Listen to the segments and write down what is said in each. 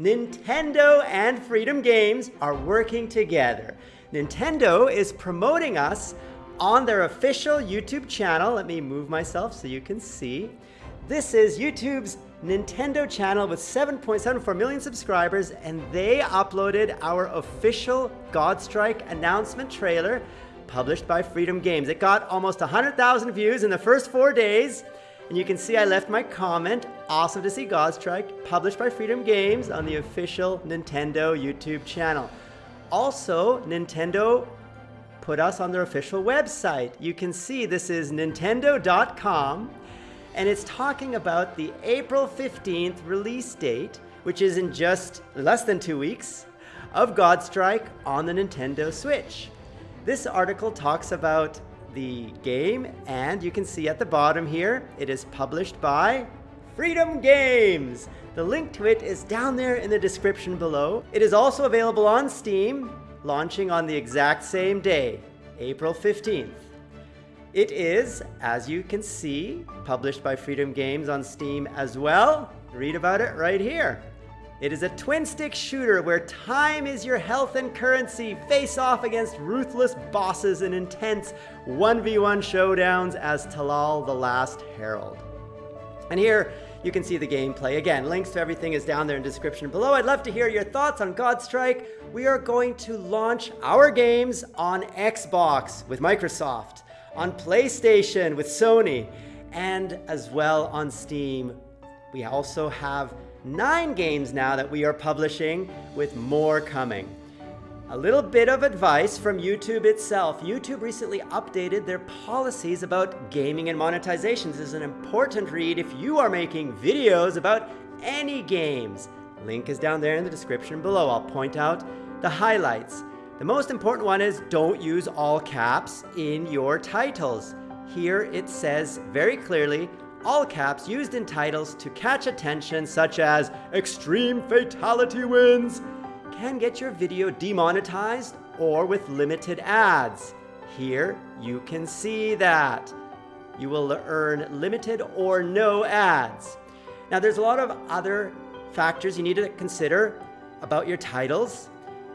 Nintendo and Freedom Games are working together. Nintendo is promoting us on their official YouTube channel. Let me move myself so you can see. This is YouTube's Nintendo channel with 7.74 million subscribers, and they uploaded our official Godstrike announcement trailer published by Freedom Games. It got almost 100,000 views in the first four days, and you can see I left my comment, awesome to see Godstrike, published by Freedom Games on the official Nintendo YouTube channel. Also, Nintendo put us on their official website. You can see this is nintendo.com, and it's talking about the April 15th release date, which is in just less than two weeks, of Godstrike on the Nintendo Switch. This article talks about the game, and you can see at the bottom here, it is published by Freedom Games. The link to it is down there in the description below. It is also available on Steam, launching on the exact same day, April 15th. It is, as you can see, published by Freedom Games on Steam as well. Read about it right here. It is a twin stick shooter where time is your health and currency. Face off against ruthless bosses in intense 1v1 showdowns as Talal the Last Herald. And here you can see the gameplay. Again, links to everything is down there in the description below. I'd love to hear your thoughts on Godstrike. We are going to launch our games on Xbox with Microsoft, on PlayStation with Sony, and as well on Steam. We also have nine games now that we are publishing with more coming. A little bit of advice from YouTube itself. YouTube recently updated their policies about gaming and monetization. This is an important read if you are making videos about any games. Link is down there in the description below. I'll point out the highlights. The most important one is don't use all caps in your titles. Here it says very clearly, all caps used in titles to catch attention such as extreme fatality wins can get your video demonetized or with limited ads. Here you can see that. You will earn limited or no ads. Now there's a lot of other factors you need to consider about your titles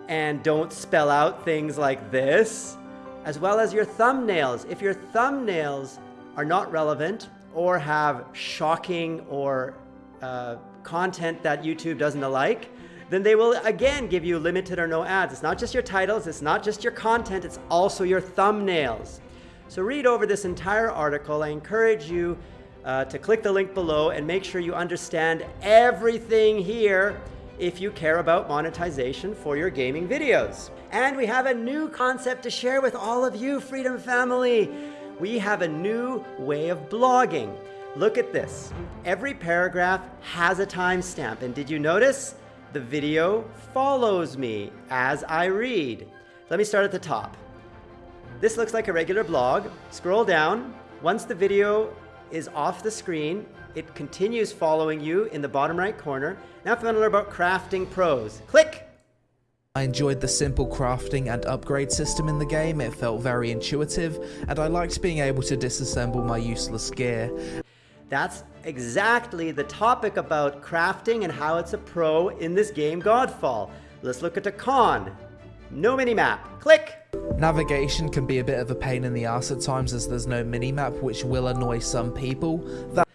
and don't spell out things like this, as well as your thumbnails. If your thumbnails are not relevant or have shocking or uh, content that YouTube doesn't like, then they will again give you limited or no ads. It's not just your titles, it's not just your content, it's also your thumbnails. So read over this entire article. I encourage you uh, to click the link below and make sure you understand everything here if you care about monetization for your gaming videos. And we have a new concept to share with all of you, Freedom Family we have a new way of blogging. Look at this. Every paragraph has a timestamp. And did you notice? The video follows me as I read. Let me start at the top. This looks like a regular blog. Scroll down. Once the video is off the screen, it continues following you in the bottom right corner. Now if you want to learn about crafting pros, click I enjoyed the simple crafting and upgrade system in the game, it felt very intuitive, and I liked being able to disassemble my useless gear. That's exactly the topic about crafting and how it's a pro in this game Godfall. Let's look at the con. No minimap. Click! Navigation can be a bit of a pain in the ass at times as there's no minimap which will annoy some people. That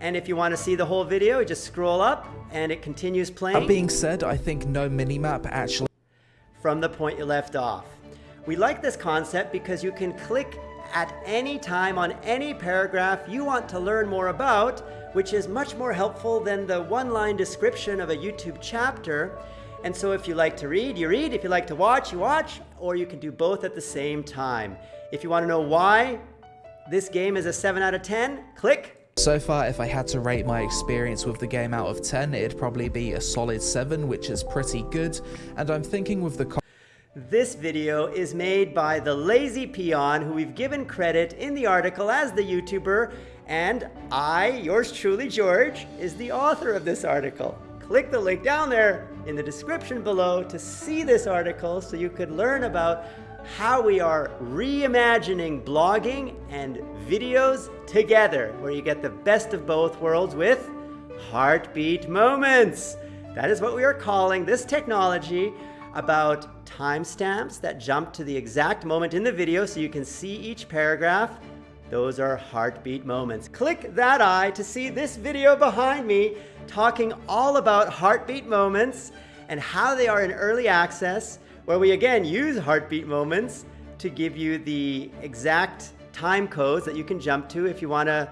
and if you want to see the whole video, just scroll up and it continues playing. That being said, I think no minimap actually from the point you left off. We like this concept because you can click at any time on any paragraph you want to learn more about, which is much more helpful than the one-line description of a YouTube chapter. And so if you like to read, you read. If you like to watch, you watch. Or you can do both at the same time. If you want to know why this game is a 7 out of 10, click so far, if I had to rate my experience with the game out of 10, it'd probably be a solid 7, which is pretty good, and I'm thinking with the this video is made by the Lazy Peon, who we've given credit in the article as the YouTuber, and I, yours truly, George, is the author of this article. Click the link down there in the description below to see this article so you could learn about how we are reimagining blogging and videos together, where you get the best of both worlds with heartbeat moments. That is what we are calling this technology about timestamps that jump to the exact moment in the video so you can see each paragraph. Those are heartbeat moments. Click that eye to see this video behind me talking all about heartbeat moments and how they are in early access, where we again use heartbeat moments to give you the exact time codes that you can jump to if you want to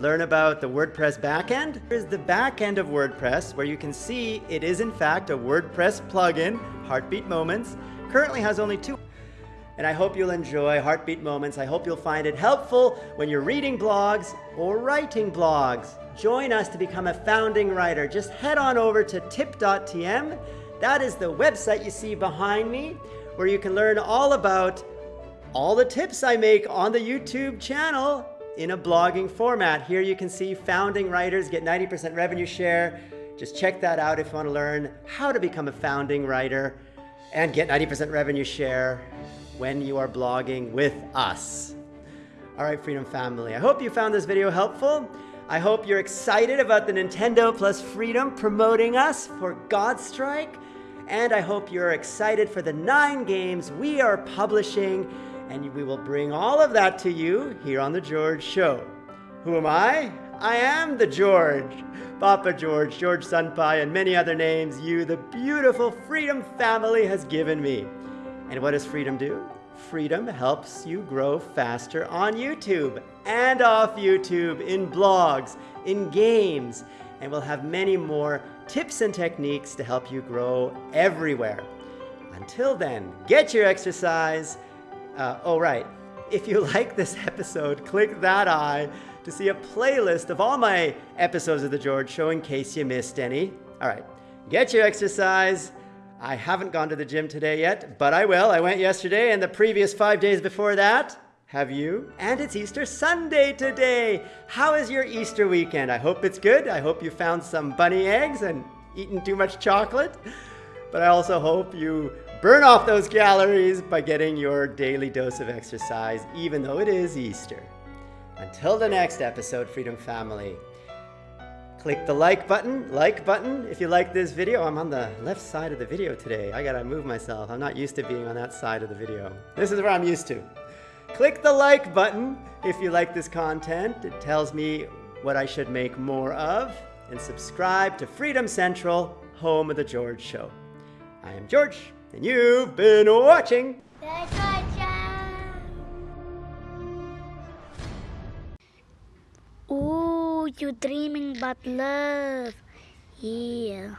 learn about the WordPress backend. Here's the backend of WordPress where you can see it is in fact a WordPress plugin, Heartbeat Moments. Currently has only two. And I hope you'll enjoy Heartbeat Moments. I hope you'll find it helpful when you're reading blogs or writing blogs. Join us to become a founding writer. Just head on over to tip.tm. That is the website you see behind me where you can learn all about all the tips I make on the YouTube channel in a blogging format. Here you can see founding writers get 90% revenue share. Just check that out if you want to learn how to become a founding writer and get 90% revenue share when you are blogging with us. All right, Freedom Family, I hope you found this video helpful. I hope you're excited about the Nintendo plus Freedom promoting us for Godstrike. And I hope you're excited for the nine games we are publishing and we will bring all of that to you here on The George Show. Who am I? I am the George. Papa George, George Senpai, and many other names you, the beautiful Freedom family, has given me. And what does Freedom do? Freedom helps you grow faster on YouTube and off YouTube, in blogs, in games, and we'll have many more tips and techniques to help you grow everywhere. Until then, get your exercise, uh, oh, right. If you like this episode, click that eye to see a playlist of all my episodes of The George Show in case you missed any. All right, get your exercise. I haven't gone to the gym today yet, but I will. I went yesterday and the previous five days before that. Have you? And it's Easter Sunday today. How is your Easter weekend? I hope it's good. I hope you found some bunny eggs and eaten too much chocolate. But I also hope you Burn off those calories by getting your daily dose of exercise, even though it is Easter. Until the next episode, Freedom Family, click the like button, like button if you like this video. I'm on the left side of the video today. I gotta move myself. I'm not used to being on that side of the video. This is where I'm used to. Click the like button if you like this content. It tells me what I should make more of. And subscribe to Freedom Central, home of The George Show. I am George and you've been watching. Ooh, you're dreaming about love. Yeah.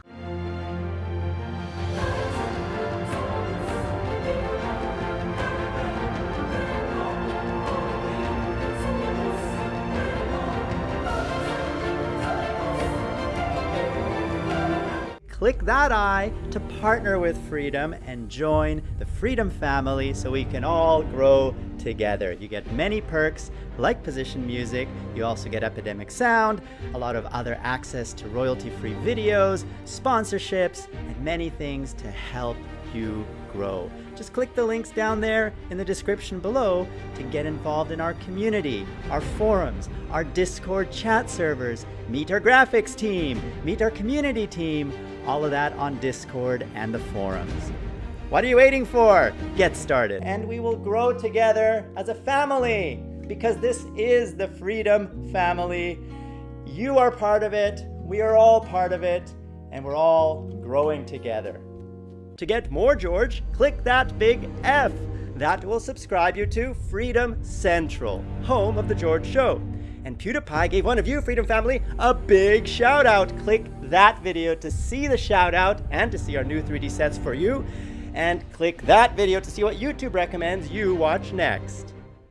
Click that eye to partner with Freedom and join the Freedom family so we can all grow together. You get many perks like position music, you also get Epidemic Sound, a lot of other access to royalty-free videos, sponsorships, and many things to help you grow. Just click the links down there in the description below to get involved in our community, our forums, our Discord chat servers, meet our graphics team, meet our community team, all of that on Discord and the forums. What are you waiting for? Get started. And we will grow together as a family because this is the Freedom Family. You are part of it, we are all part of it, and we're all growing together. To get more George, click that big F. That will subscribe you to Freedom Central, home of The George Show. And PewDiePie gave one of you, Freedom Family, a big shout out. Click that video to see the shout out and to see our new 3D sets for you. And click that video to see what YouTube recommends you watch next.